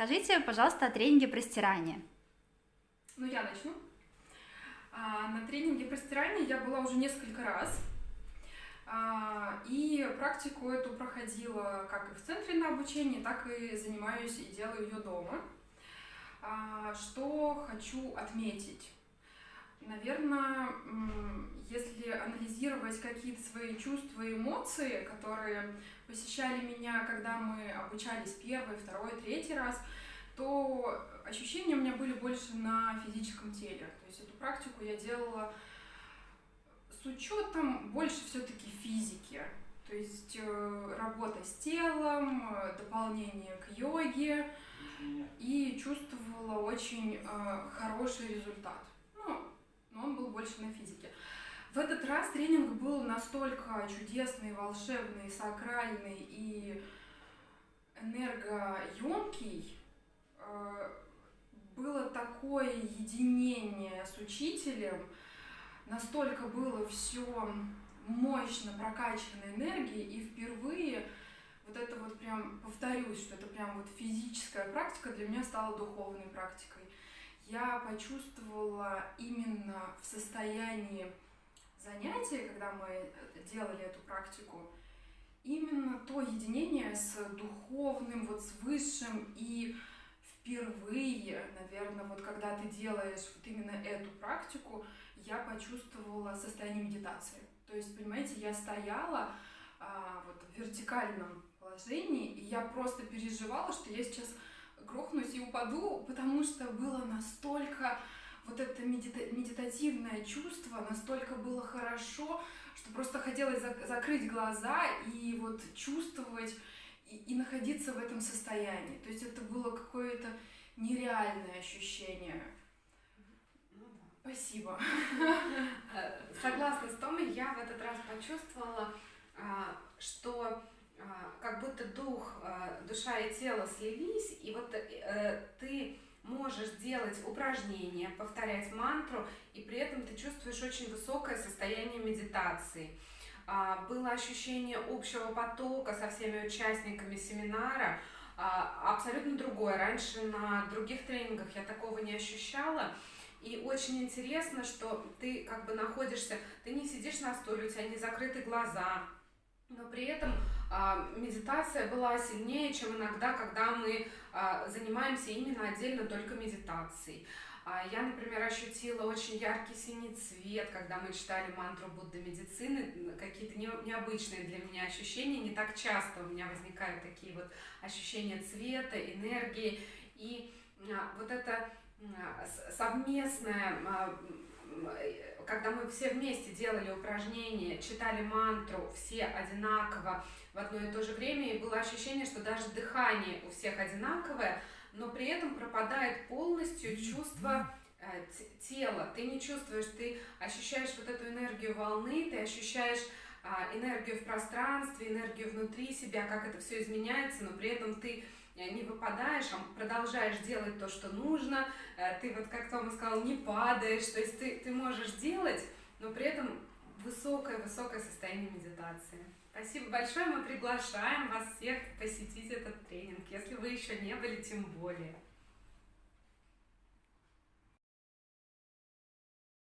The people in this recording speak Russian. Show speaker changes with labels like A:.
A: Расскажите, пожалуйста, о тренинге простирания.
B: Ну, я начну. А, на тренинге простирания я была уже несколько раз. А, и практику эту проходила как и в центре на обучении, так и занимаюсь и делаю ее дома. А, что хочу отметить? Наверное, если анализировать какие-то свои чувства и эмоции, которые посещали меня, когда мы обучались первый, второй, третий раз, то ощущения у меня были больше на физическом теле. То есть эту практику я делала с учетом больше все-таки физики. То есть э, работа с телом, э, дополнение к йоге, и чувствовала очень э, хороший результат. Но он был больше на физике. В этот раз тренинг был настолько чудесный, волшебный, сакральный и энергоемкий. Э, было такое единение с учителем, настолько было все мощно прокачано энергией, и впервые вот это вот прям, повторюсь, что это прям вот физическая практика для меня стала духовной практикой. Я почувствовала именно в состоянии занятия, когда мы делали эту практику, именно то единение с духовным, вот с высшим и впервые, наверное, вот когда ты делаешь вот именно эту практику, я почувствовала состояние медитации. То есть, понимаете, я стояла а, вот в вертикальном положении, и я просто переживала, что я сейчас грохнусь и упаду, потому что было настолько вот это медита медитативное чувство, настолько было хорошо, что просто хотелось зак закрыть глаза и вот чувствовать и, и находиться в этом состоянии. То есть это было какое-то нереальное ощущение. Ну. Спасибо.
C: Э, согласна с Томой, я в этот раз почувствовала, а, что как будто дух, а, душа и тело слились, и вот э, ты можешь делать упражнения, повторять мантру, и при этом ты чувствуешь очень высокое состояние медитации. А, было ощущение общего потока со всеми участниками семинара, абсолютно другое. Раньше на других тренингах я такого не ощущала. И очень интересно, что ты как бы находишься, ты не сидишь на стуле, у тебя не закрыты глаза, но при этом а, медитация была сильнее, чем иногда, когда мы а, занимаемся именно отдельно только медитацией. А, я, например, ощутила очень яркий синий цвет, когда мы читали мантру Будды медицины, какие-то не, необычные для меня ощущения, не так часто у меня возникают такие вот ощущения цвета, энергии, и вот это совместное когда мы все вместе делали упражнения, читали мантру, все одинаково в одно и то же время, и было ощущение, что даже дыхание у всех одинаковое, но при этом пропадает полностью чувство э, тела. Ты не чувствуешь, ты ощущаешь вот эту энергию волны, ты ощущаешь а, энергию в пространстве, энергию внутри себя, как это все изменяется, но при этом ты э, не выпадаешь, а продолжаешь делать то, что нужно, э, ты вот, как Тома сказал, не падаешь, то есть ты, ты можешь делать, но при этом высокое-высокое состояние медитации. Спасибо большое, мы приглашаем вас всех посетить этот тренинг, если вы еще не были, тем более.